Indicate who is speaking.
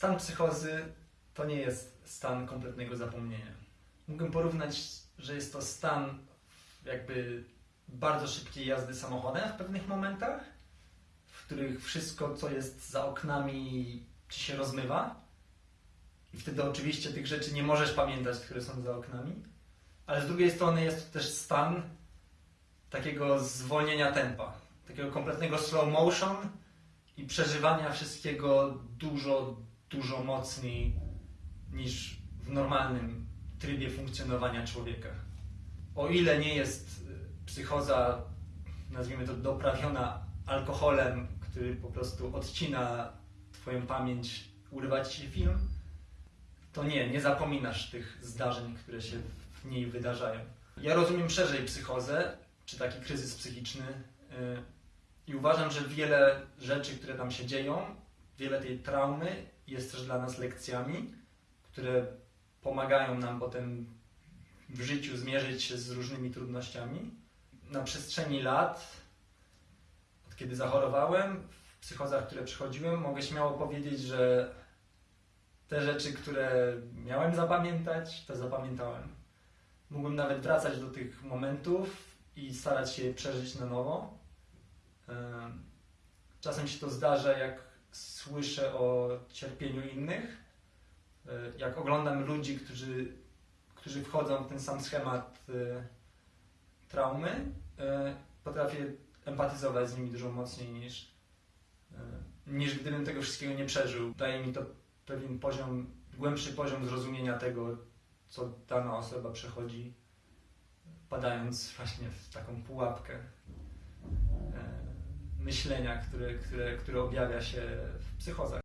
Speaker 1: Stan psychozy to nie jest stan kompletnego zapomnienia. Mógłbym porównać, że jest to stan jakby bardzo szybkiej jazdy samochodem w pewnych momentach, w których wszystko, co jest za oknami, ci się rozmywa. I wtedy oczywiście tych rzeczy nie możesz pamiętać, które są za oknami. Ale z drugiej strony jest to też stan takiego zwolnienia tempa, takiego kompletnego slow motion i przeżywania wszystkiego dużo, dużo mocniej niż w normalnym trybie funkcjonowania człowieka. O ile nie jest y, psychoza, nazwijmy to, doprawiona alkoholem, który po prostu odcina Twoją pamięć, urywa Ci film, to nie, nie zapominasz tych zdarzeń, które się w niej wydarzają. Ja rozumiem szerzej psychozę, czy taki kryzys psychiczny yy, i uważam, że wiele rzeczy, które tam się dzieją, wiele tej traumy jest też dla nas lekcjami, które pomagają nam potem w życiu zmierzyć się z różnymi trudnościami. Na przestrzeni lat, od kiedy zachorowałem, w psychozach, które przychodziłem, mogę śmiało powiedzieć, że te rzeczy, które miałem zapamiętać, to zapamiętałem. Mógłbym nawet wracać do tych momentów i starać się przeżyć na nowo. Em, Czasem się to zdarza, jak słyszę o cierpieniu innych, e, jak oglądam ludzi, którzy, którzy wchodzą w ten sam schemat e, traumy, e, potrafię empatyzować z nimi dużo mocniej niż, niż gdybym tego wszystkiego nie przeżył. Daje mi to pewien poziom, głębszy poziom zrozumienia tego, co dana osoba przechodzi, padając właśnie w taką pułapkę myślenia, które, które, które objawia się w psychozach.